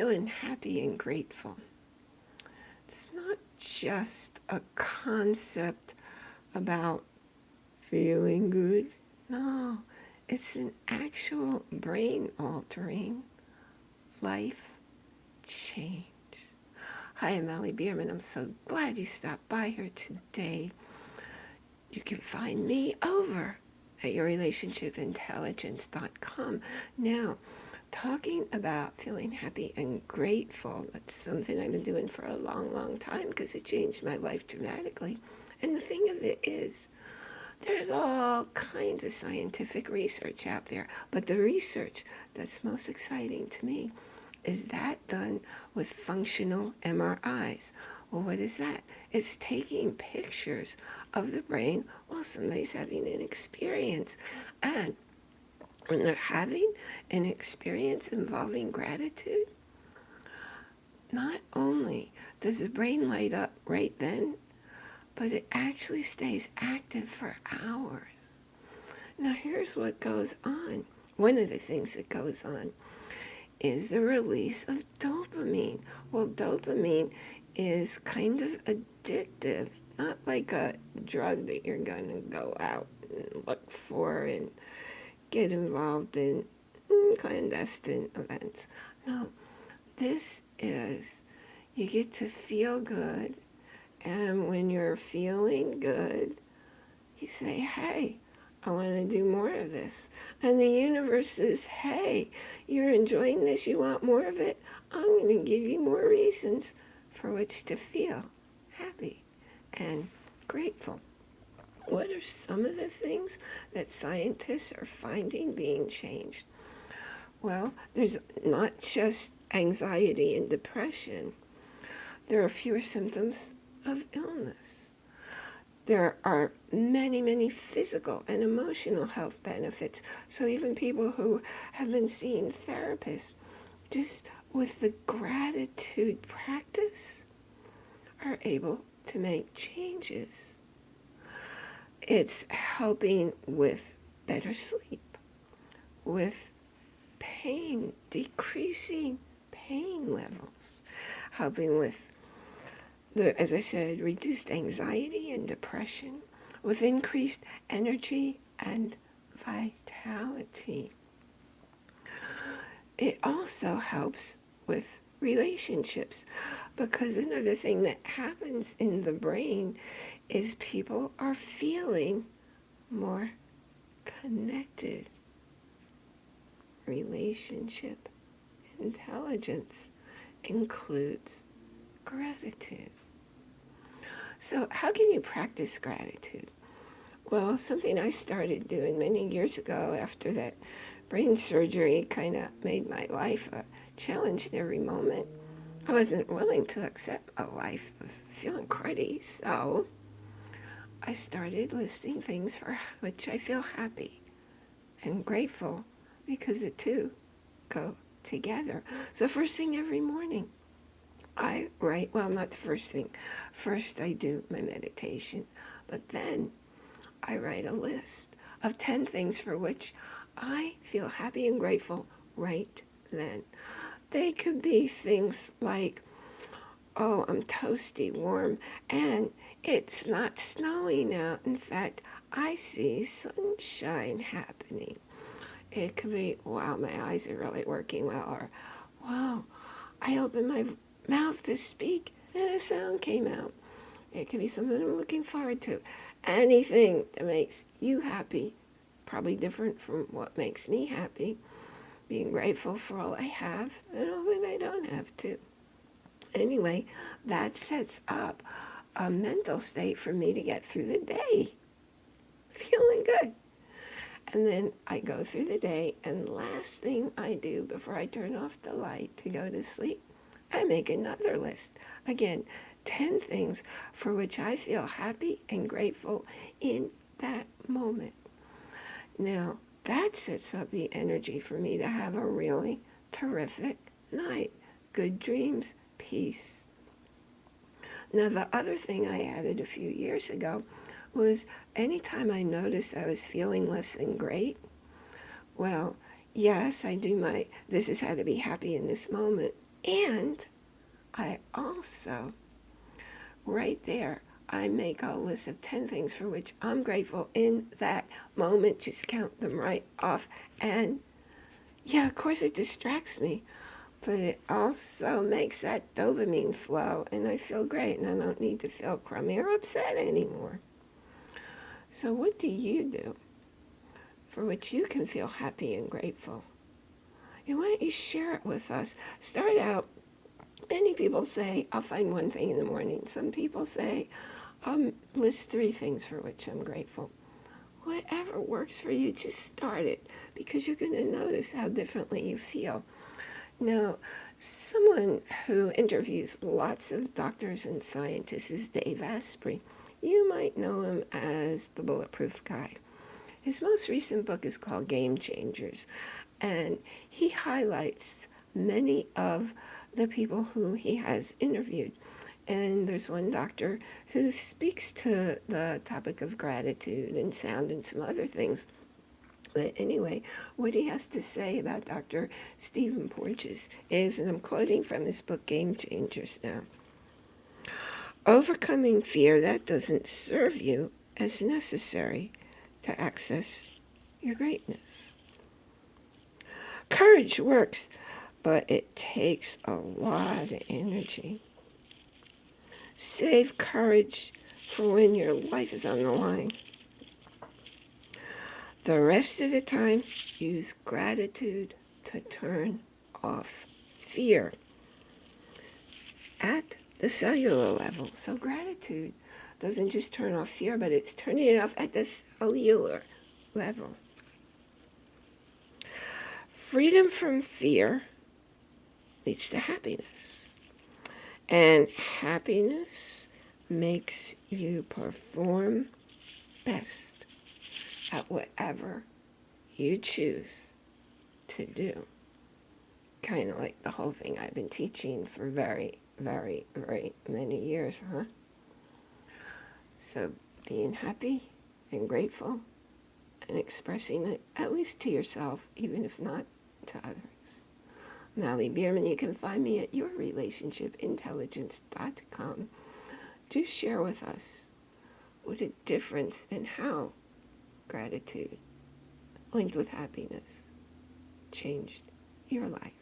feeling happy and grateful. It's not just a concept about feeling good. No, it's an actual brain altering life change. Hi, I'm Allie Bierman. I'm so glad you stopped by here today. You can find me over at yourrelationshipintelligence.com. Now, talking about feeling happy and grateful, that's something I've been doing for a long, long time because it changed my life dramatically. And the thing of it is, there's all kinds of scientific research out there, but the research that's most exciting to me is that done with functional MRIs. Well, what is that? It's taking pictures of the brain while somebody's having an experience. And when they're having an experience involving gratitude, not only does the brain light up right then, but it actually stays active for hours. Now here's what goes on. One of the things that goes on is the release of dopamine. Well, dopamine is kind of addictive, not like a drug that you're going to go out and look for and get involved in clandestine events. No, this is you get to feel good, and when you're feeling good, you say, hey, I want to do more of this. And the universe says, hey, you're enjoying this, you want more of it, I'm going to give you more reasons for which to feel happy and grateful. What are some of the things that scientists are finding being changed? Well, there's not just anxiety and depression. There are fewer symptoms of illness. There are many, many physical and emotional health benefits. So even people who have been seeing therapists, just with the gratitude practice, are able to make changes. It's helping with better sleep, with pain, decreasing pain levels, helping with, the, as I said, reduced anxiety and depression, with increased energy and vitality. It also helps with relationships because another thing that happens in the brain is people are feeling more connected. Relationship intelligence includes gratitude. So how can you practice gratitude? Well, something I started doing many years ago after that brain surgery kind of made my life a challenge in every moment. I wasn't willing to accept a life of feeling cruddy, so I started listing things for which I feel happy and grateful because the two go together. So first thing every morning, I write, well, not the first thing. First I do my meditation, but then I write a list of 10 things for which I feel happy and grateful right then. They could be things like, oh, I'm toasty warm and it's not snowing out. In fact, I see sunshine happening. It could be, wow, my eyes are really working well, or wow, I opened my mouth to speak and a sound came out. It could be something I'm looking forward to. Anything that makes you happy, probably different from what makes me happy. Being grateful for all I have and all that I don't have too. Anyway, that sets up a mental state for me to get through the day feeling good. And then I go through the day, and last thing I do before I turn off the light to go to sleep, I make another list. Again, 10 things for which I feel happy and grateful in that moment. Now, that sets up the energy for me to have a really terrific night. Good dreams, peace. Now, the other thing I added a few years ago was anytime I noticed I was feeling less than great, well, yes, I do my, this is how to be happy in this moment And I also, right there, I make a list of 10 things for which I'm grateful in that moment. Just count them right off. And yeah, of course it distracts me, but it also makes that dopamine flow and I feel great and I don't need to feel crummy or upset anymore. So what do you do for which you can feel happy and grateful? And why don't you share it with us? Start out, many people say, I'll find one thing in the morning. Some people say, I'll list three things for which I'm grateful. Whatever works for you, just start it because you're going to notice how differently you feel. Now, someone who interviews lots of doctors and scientists is Dave Asprey. You might know him as the Bulletproof Guy. His most recent book is called Game Changers, and he highlights many of the people who he has interviewed. And there's one doctor who speaks to the topic of gratitude and sound and some other things. But anyway, what he has to say about Dr. Stephen Porges is, and I'm quoting from his book Game Changers now, Overcoming fear that doesn't serve you as necessary to access your greatness. Courage works, but it takes a lot of energy. Save courage for when your life is on the line. The rest of the time, use gratitude to turn off fear. At the cellular level. So gratitude doesn't just turn off fear, but it's turning it off at the cellular level. Freedom from fear leads to happiness. And happiness makes you perform best at whatever you choose to do. Kind of like the whole thing I've been teaching for very very, very many years, huh? So being happy and grateful and expressing it, at least to yourself, even if not to others. Mallie Bierman, you can find me at yourrelationshipintelligence.com. Do share with us what a difference and how gratitude linked with happiness changed your life.